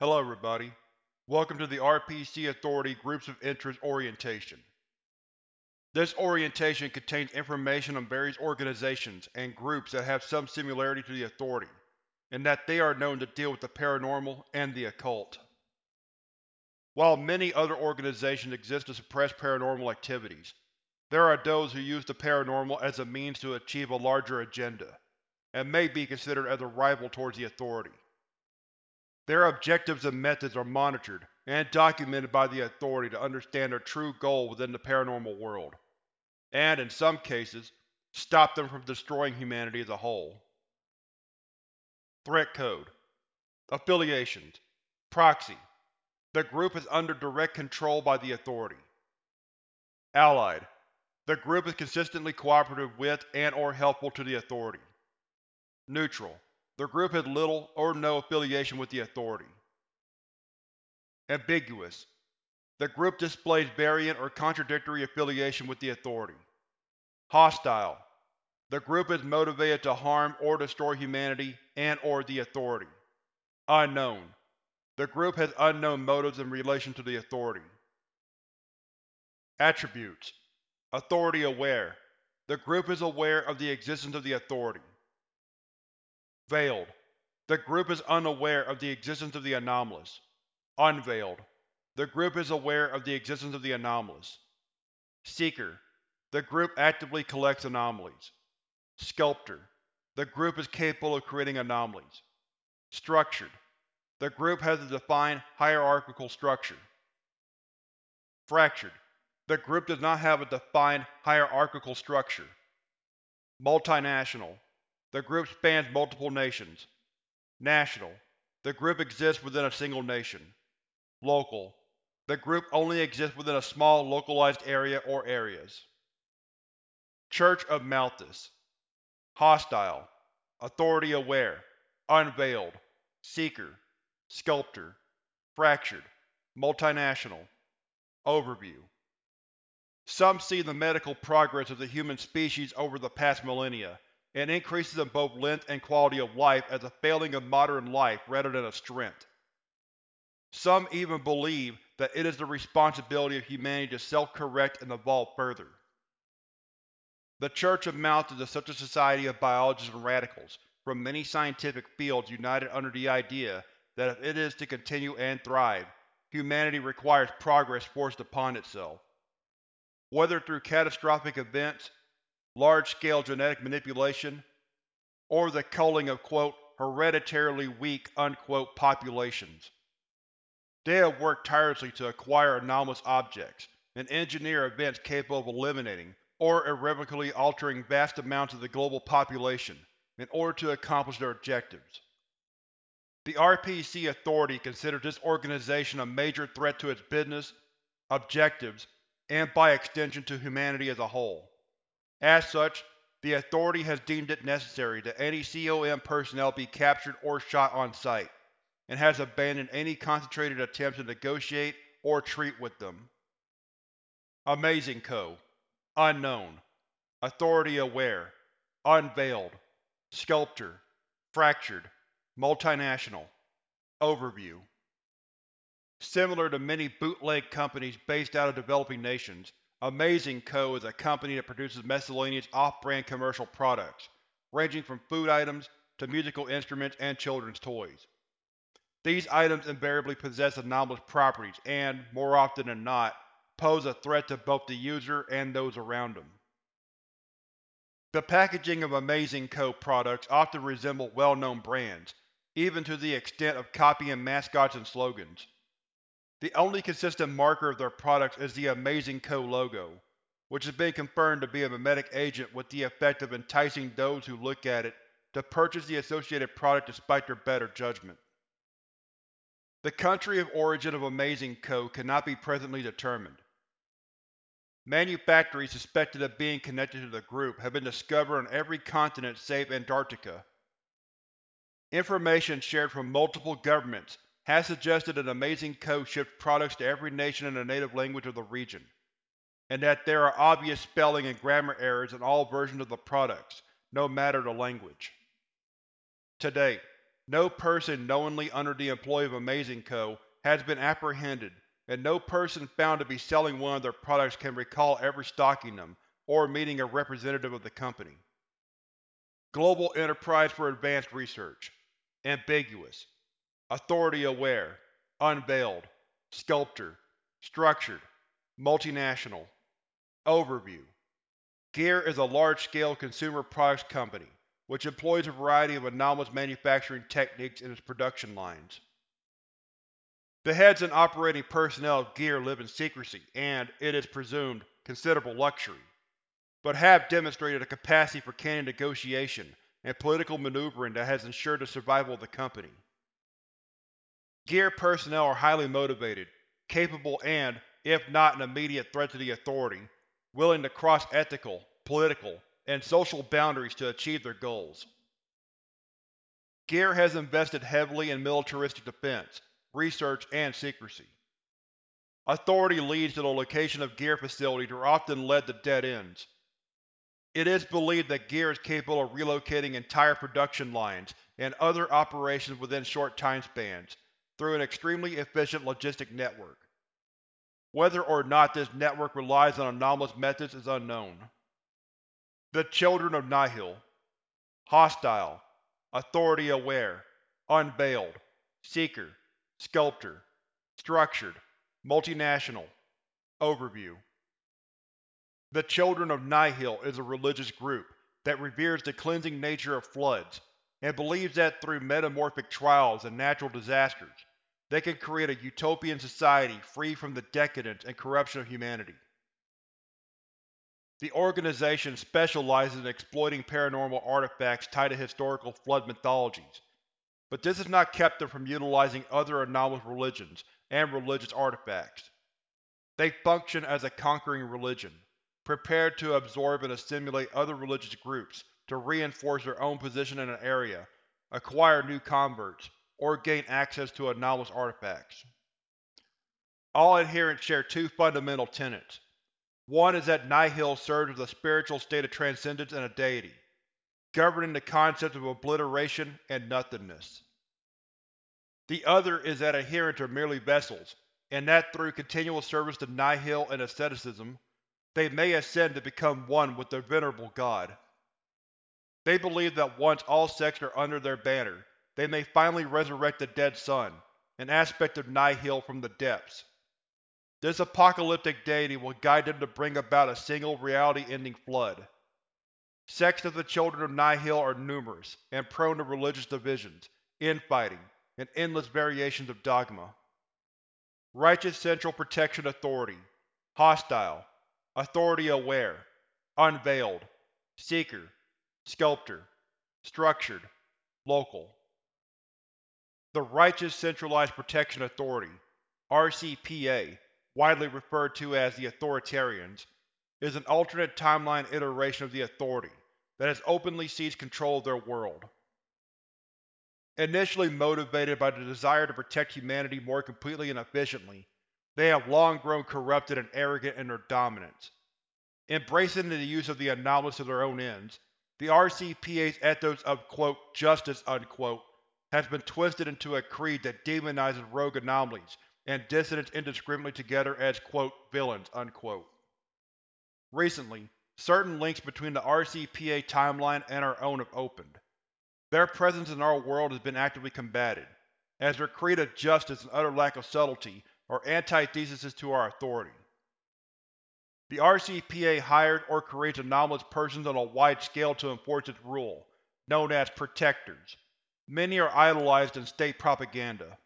Hello everybody. Welcome to the RPC Authority Groups of Interest orientation. This orientation contains information on various organizations and groups that have some similarity to the Authority, and that they are known to deal with the paranormal and the occult. While many other organizations exist to suppress paranormal activities, there are those who use the paranormal as a means to achieve a larger agenda, and may be considered as a rival towards the Authority. Their objectives and methods are monitored and documented by the Authority to understand their true goal within the paranormal world, and, in some cases, stop them from destroying humanity as a whole. Threat Code Affiliations Proxy The group is under direct control by the Authority. Allied The group is consistently cooperative with and or helpful to the Authority. Neutral the group has little or no affiliation with the Authority. Ambiguous. The group displays variant or contradictory affiliation with the Authority. Hostile. The group is motivated to harm or destroy humanity and or the Authority. Unknown. The group has unknown motives in relation to the Authority. Attributes Authority aware. The group is aware of the existence of the Authority. Veiled. The group is unaware of the existence of the anomalous. Unveiled. The group is aware of the existence of the anomalous. Seeker. The group actively collects anomalies. Sculptor. The group is capable of creating anomalies. Structured. The group has a defined hierarchical structure. Fractured. The group does not have a defined hierarchical structure. Multinational. The group spans multiple nations. National. The group exists within a single nation. Local. The group only exists within a small localized area or areas. Church of Malthus Hostile Authority aware Unveiled Seeker Sculptor Fractured Multinational Overview Some see the medical progress of the human species over the past millennia and increases in both length and quality of life as a failing of modern life rather than a strength. Some even believe that it is the responsibility of humanity to self-correct and evolve further. The Church of Malthus is such a society of biologists and radicals from many scientific fields united under the idea that if it is to continue and thrive, humanity requires progress forced upon itself. Whether through catastrophic events, large-scale genetic manipulation, or the culling of quote, hereditarily weak unquote, populations. They have worked tirelessly to acquire anomalous objects and engineer events capable of eliminating or irrevocably altering vast amounts of the global population in order to accomplish their objectives. The RPC Authority considers this organization a major threat to its business, objectives, and by extension to humanity as a whole. As such, the Authority has deemed it necessary that any COM personnel be captured or shot on sight, and has abandoned any concentrated attempts to negotiate or treat with them. Amazing Co. Unknown. Authority aware. Unveiled. Sculptor. Fractured. Multinational. Overview. Similar to many bootleg companies based out of developing nations, Amazing Co. is a company that produces miscellaneous off-brand commercial products, ranging from food items to musical instruments and children's toys. These items invariably possess anomalous properties and, more often than not, pose a threat to both the user and those around them. The packaging of Amazing Co. products often resemble well-known brands, even to the extent of copying mascots and slogans. The only consistent marker of their products is the Amazing Co. logo, which has been confirmed to be a memetic agent with the effect of enticing those who look at it to purchase the associated product despite their better judgment. The country of origin of Amazing Co. cannot be presently determined. Manufactories suspected of being connected to the group have been discovered on every continent save Antarctica. Information shared from multiple governments has suggested an Amazing Co. ships products to every nation in the native language of the region, and that there are obvious spelling and grammar errors in all versions of the products, no matter the language. To date, No person knowingly under the employ of Amazing Co. has been apprehended, and no person found to be selling one of their products can recall ever stocking them or meeting a representative of the company. Global Enterprise for Advanced Research Ambiguous Authority-aware Unveiled Sculptor Structured Multinational Overview Gear is a large-scale consumer products company, which employs a variety of anomalous manufacturing techniques in its production lines. The heads and operating personnel of Gear live in secrecy and, it is presumed, considerable luxury, but have demonstrated a capacity for candid negotiation and political maneuvering that has ensured the survival of the company. Gear personnel are highly motivated, capable and, if not an immediate threat to the Authority, willing to cross ethical, political, and social boundaries to achieve their goals. Gear has invested heavily in militaristic defense, research, and secrecy. Authority leads to the location of Gear facilities are often led to dead ends. It is believed that Gear is capable of relocating entire production lines and other operations within short time spans, through an extremely efficient logistic network. Whether or not this network relies on anomalous methods is unknown. The Children of Nihil Hostile Authority-aware Unveiled Seeker Sculptor Structured Multinational Overview The Children of Nihil is a religious group that reveres the cleansing nature of floods, and believes that through metamorphic trials and natural disasters, they can create a utopian society free from the decadence and corruption of humanity. The organization specializes in exploiting paranormal artifacts tied to historical Flood mythologies, but this has not kept them from utilizing other anomalous religions and religious artifacts. They function as a conquering religion, prepared to absorb and assimilate other religious groups to reinforce their own position in an area, acquire new converts, or gain access to anomalous artifacts. All adherents share two fundamental tenets. One is that Nihil serves as a spiritual state of transcendence and a deity, governing the concept of obliteration and nothingness. The other is that adherents are merely vessels, and that through continual service to Nihil and asceticism, they may ascend to become one with their venerable god. They believe that once all sects are under their banner, they may finally resurrect the dead sun, an aspect of Nihil from the depths. This apocalyptic deity will guide them to bring about a single reality-ending flood. Sects of the Children of Nihil are numerous, and prone to religious divisions, infighting, and endless variations of dogma. Righteous Central Protection Authority Hostile Authority-aware Unveiled Seeker Sculptor Structured Local the Righteous Centralized Protection Authority RCPA, widely referred to as the Authoritarians, is an alternate timeline iteration of the Authority that has openly seized control of their world. Initially motivated by the desire to protect humanity more completely and efficiently, they have long grown corrupted and arrogant in their dominance. Embracing the use of the anomalous to their own ends, the RCPA's ethos of quote, justice unquote, has been twisted into a creed that demonizes rogue anomalies and dissidents indiscriminately together as quote, villains. Unquote. Recently, certain links between the RCPA timeline and our own have opened. Their presence in our world has been actively combated, as their creed of justice and utter lack of subtlety are antitheses to our authority. The RCPA hired or creates anomalous persons on a wide scale to enforce its rule, known as Protectors. Many are idolized in state propaganda.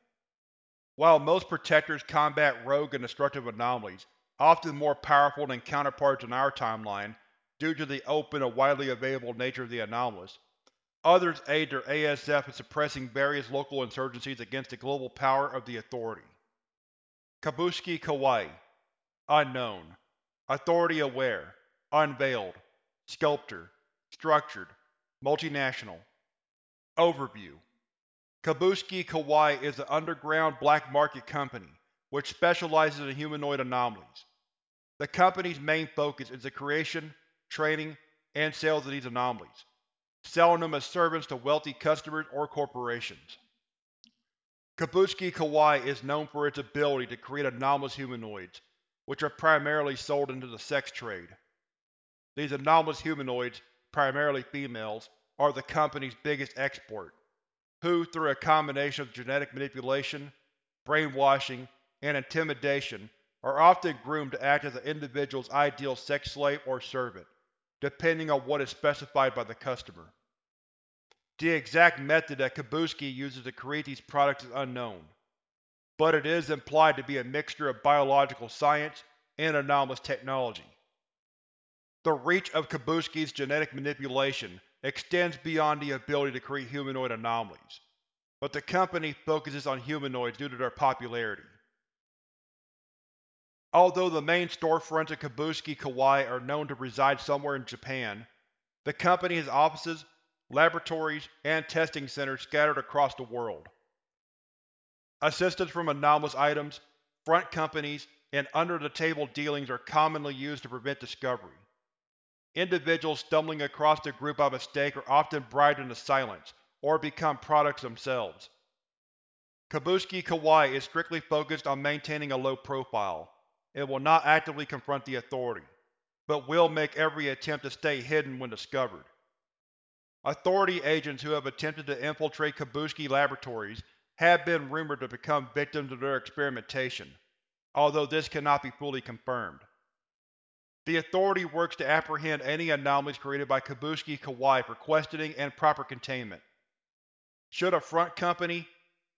While most Protectors combat rogue and destructive anomalies, often more powerful than counterparts in our timeline due to the open and widely available nature of the anomalous, others aid their ASF in suppressing various local insurgencies against the global power of the Authority. Kabushiki Kawaii Unknown Authority-aware Unveiled Sculptor Structured Multinational Overview Kabushiki Kawaii is an underground black market company which specializes in humanoid anomalies. The company's main focus is the creation, training, and sales of these anomalies. selling them as servants to wealthy customers or corporations. Kabushiki Kawaii is known for its ability to create anomalous humanoids, which are primarily sold into the sex trade. These anomalous humanoids, primarily females, are the company's biggest export, who, through a combination of genetic manipulation, brainwashing, and intimidation, are often groomed to act as an individual's ideal sex slave or servant, depending on what is specified by the customer. The exact method that Kabushiki uses to create these products is unknown, but it is implied to be a mixture of biological science and anomalous technology. The reach of Kabushiki's genetic manipulation extends beyond the ability to create humanoid anomalies, but the company focuses on humanoids due to their popularity. Although the main storefronts of Kabushiki Kawaii are known to reside somewhere in Japan, the company has offices laboratories, and testing centers scattered across the world. Assistance from anomalous items, front companies, and under-the-table dealings are commonly used to prevent discovery. Individuals stumbling across the group by mistake are often bribed into silence, or become products themselves. Kabushiki Kawaii is strictly focused on maintaining a low profile. It will not actively confront the Authority, but will make every attempt to stay hidden when discovered. Authority agents who have attempted to infiltrate Kabushiki Laboratories have been rumored to become victims of their experimentation, although this cannot be fully confirmed. The Authority works to apprehend any anomalies created by Kabushiki Kawaii for questioning and proper containment. Should a front company,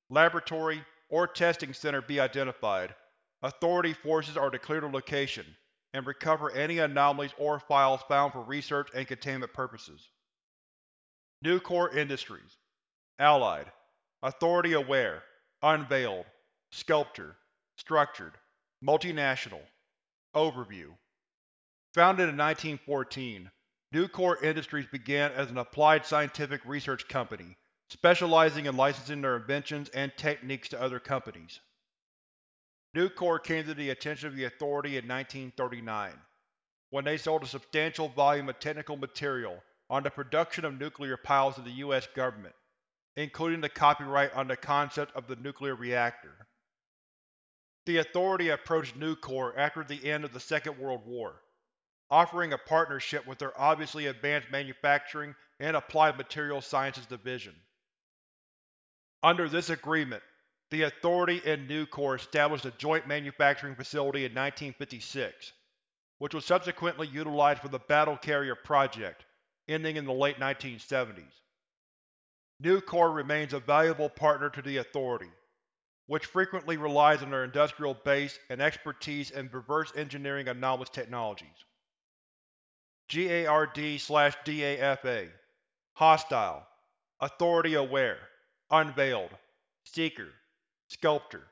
laboratory, or testing center be identified, Authority forces are to clear the location and recover any anomalies or files found for research and containment purposes. Nucor Industries Allied Authority Aware Unveiled Sculptor Structured Multinational Overview Founded in 1914, Nucor Industries began as an applied scientific research company, specializing in licensing their inventions and techniques to other companies. Nucor came to the attention of the Authority in 1939, when they sold a substantial volume of technical material on the production of nuclear piles to the U.S. government, including the copyright on the concept of the nuclear reactor. The Authority approached Nucor after the end of the Second World War, offering a partnership with their obviously advanced manufacturing and applied materials sciences division. Under this agreement, the Authority and Nucor established a joint manufacturing facility in 1956, which was subsequently utilized for the Battle Carrier project, ending in the late 1970s. Nucor remains a valuable partner to the Authority, which frequently relies on their industrial base and expertise in reverse engineering anomalous technologies. GARD-DAFA Hostile. Authority Aware. Unveiled. Seeker. Sculptor.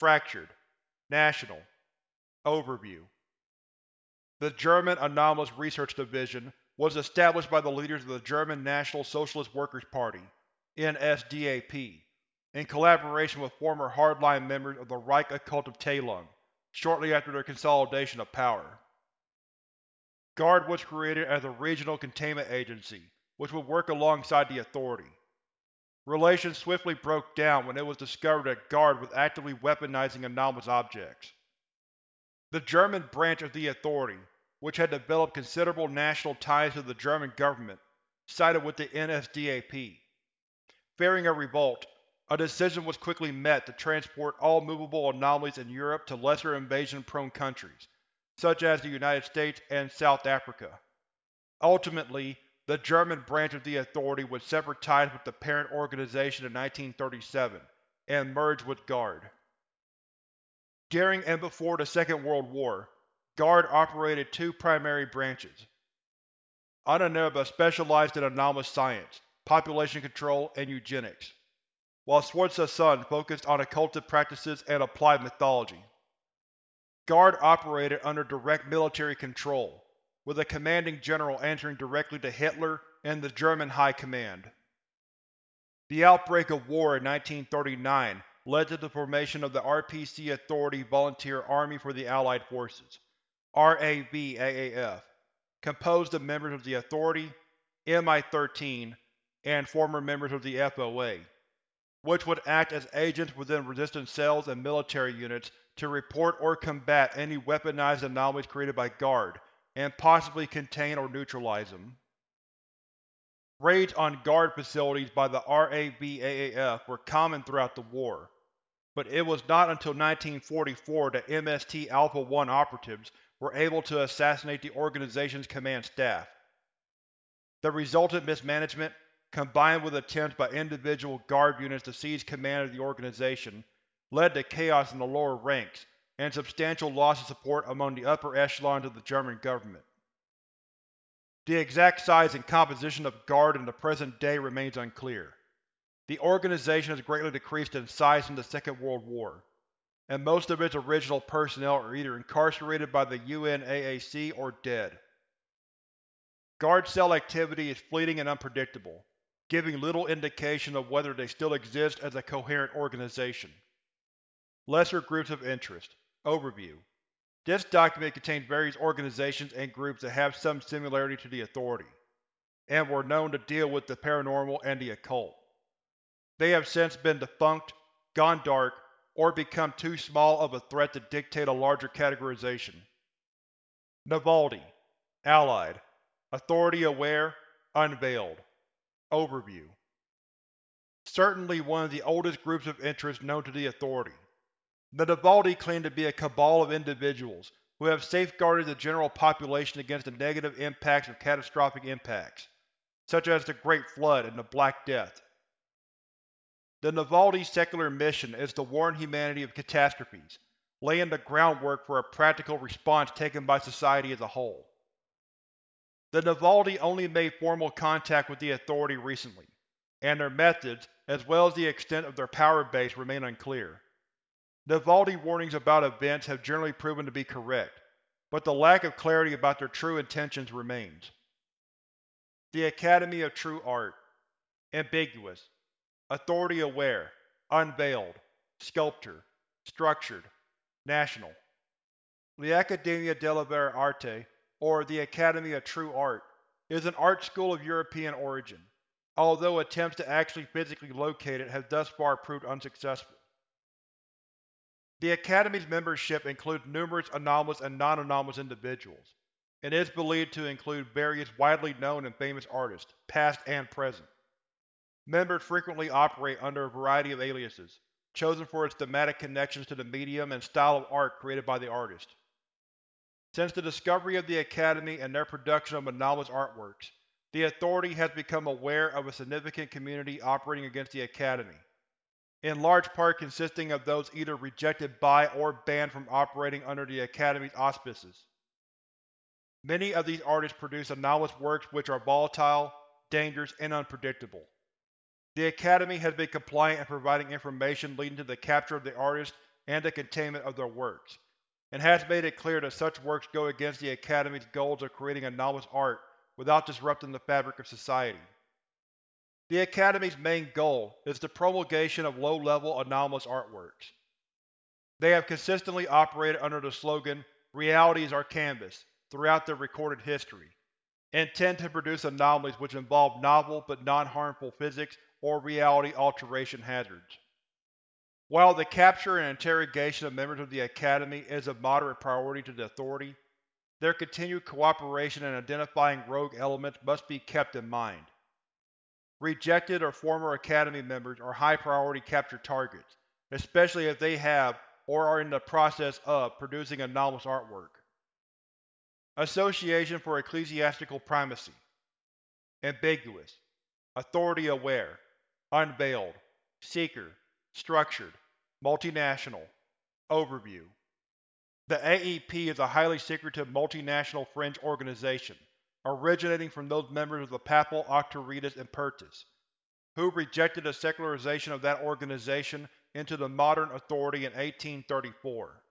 Fractured. National. Overview. The German Anomalous Research Division was established by the leaders of the German National Socialist Workers' Party NSDAP, in collaboration with former hardline members of the Reich Occult of Teilung, shortly after their consolidation of power. GARD was created as a regional containment agency, which would work alongside the Authority. Relations swiftly broke down when it was discovered that GARD was actively weaponizing anomalous objects. The German branch of the Authority which had developed considerable national ties to the German government, sided with the NSDAP. Fearing a revolt, a decision was quickly met to transport all movable anomalies in Europe to lesser invasion-prone countries, such as the United States and South Africa. Ultimately, the German branch of the Authority would sever ties with the parent organization in 1937, and merge with GARD. During and before the Second World War, GARD operated two primary branches. Ahnenerbe specialized in anomalous science, population control, and eugenics, while Schwarze Sonne focused on occultic practices and applied mythology. GARD operated under direct military control, with a commanding general answering directly to Hitler and the German High Command. The outbreak of war in 1939 led to the formation of the RPC Authority Volunteer Army for the Allied Forces. RAVAAF, composed of members of the Authority, Mi-13, and former members of the FOA, which would act as agents within resistance cells and military units to report or combat any weaponized anomalies created by GARD, and possibly contain or neutralize them. Raids on GARD facilities by the RAVAAF were common throughout the war, but it was not until 1944 that MST Alpha-1 operatives were able to assassinate the organization's command staff. The resultant mismanagement, combined with attempts by individual GARD units to seize command of the organization, led to chaos in the lower ranks and substantial loss of support among the upper echelons of the German government. The exact size and composition of GARD in the present day remains unclear. The organization has greatly decreased in size since the Second World War, and most of its original personnel are either incarcerated by the UNAAC or dead. GARD cell activity is fleeting and unpredictable, giving little indication of whether they still exist as a coherent organization. Lesser Groups of Interest Overview This document contains various organizations and groups that have some similarity to the Authority, and were known to deal with the paranormal and the occult. They have since been defunct, gone dark, or become too small of a threat to dictate a larger categorization. Navaldi Allied Authority Aware Unveiled Overview Certainly one of the oldest groups of interest known to the Authority. The Navaldi claim to be a cabal of individuals who have safeguarded the general population against the negative impacts of catastrophic impacts, such as the Great Flood and the Black Death. The Navaldi's secular mission is to warn humanity of catastrophes, laying the groundwork for a practical response taken by society as a whole. The Navaldi only made formal contact with the Authority recently, and their methods, as well as the extent of their power base, remain unclear. Navaldi warnings about events have generally proven to be correct, but the lack of clarity about their true intentions remains. The Academy of True Art Ambiguous Authority Aware Unveiled Sculptor Structured National The Accademia della Vera Arte, or the Academy of True Art, is an art school of European origin, although attempts to actually physically locate it have thus far proved unsuccessful. The Academy's membership includes numerous anomalous and non-anomalous individuals, and is believed to include various widely known and famous artists, past and present. Members frequently operate under a variety of aliases, chosen for its thematic connections to the medium and style of art created by the artist. Since the discovery of the Academy and their production of anomalous artworks, the Authority has become aware of a significant community operating against the Academy, in large part consisting of those either rejected by or banned from operating under the Academy's auspices. Many of these artists produce anomalous works which are volatile, dangerous, and unpredictable. The Academy has been compliant in providing information leading to the capture of the artists and the containment of their works, and has made it clear that such works go against the Academy's goals of creating anomalous art without disrupting the fabric of society. The Academy's main goal is the promulgation of low-level anomalous artworks. They have consistently operated under the slogan, Reality is our canvas, throughout their recorded history, and tend to produce anomalies which involve novel but non-harmful physics or reality alteration hazards. While the capture and interrogation of members of the Academy is of moderate priority to the Authority, their continued cooperation in identifying rogue elements must be kept in mind. Rejected or former Academy members are high-priority capture targets, especially if they have, or are in the process of, producing anomalous artwork. Association for Ecclesiastical Primacy. Ambiguous. Authority Aware. Unveiled. Seeker. Structured. Multinational. Overview. The AEP is a highly secretive multinational fringe organization originating from those members of the Papal Auctoritas Impertus, who rejected the secularization of that organization into the modern authority in 1834.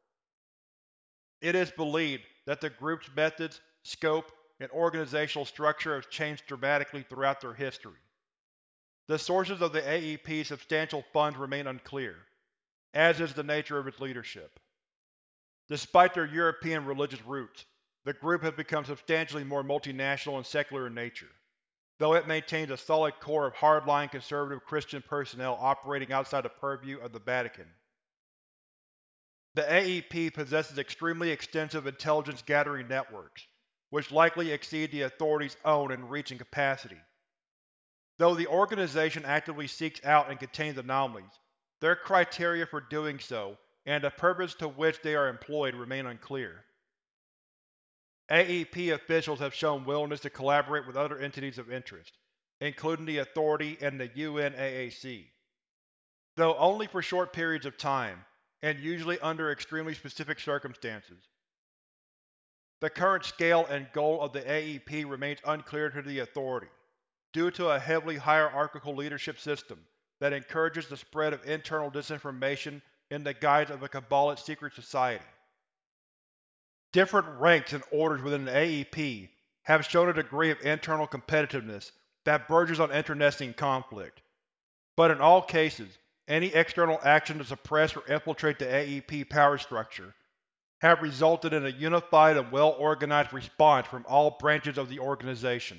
It is believed that the group's methods, scope, and organizational structure have changed dramatically throughout their history. The sources of the AEP's substantial funds remain unclear, as is the nature of its leadership. Despite their European religious roots, the group has become substantially more multinational and secular in nature. though it maintains a solid core of hardline conservative Christian personnel operating outside the purview of the Vatican. The AEP possesses extremely extensive intelligence-gathering networks, which likely exceed the Authority's own in reach and capacity. Though the organization actively seeks out and contains anomalies, their criteria for doing so and the purpose to which they are employed remain unclear. AEP officials have shown willingness to collaborate with other entities of interest, including the Authority and the UNAAC. Though only for short periods of time, and usually under extremely specific circumstances. The current scale and goal of the AEP remains unclear to the Authority, due to a heavily hierarchical leadership system that encourages the spread of internal disinformation in the guise of a Kabbalist secret society. Different ranks and orders within the AEP have shown a degree of internal competitiveness that verges on internecine conflict, but in all cases, any external action to suppress or infiltrate the AEP power structure have resulted in a unified and well-organized response from all branches of the organization.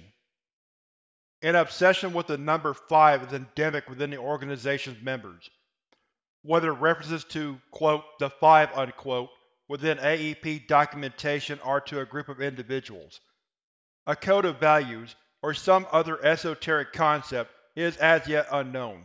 An obsession with the number 5 is endemic within the organization's members, whether references to quote, the Five unquote, within AEP documentation are to a group of individuals. A code of values, or some other esoteric concept, is as yet unknown.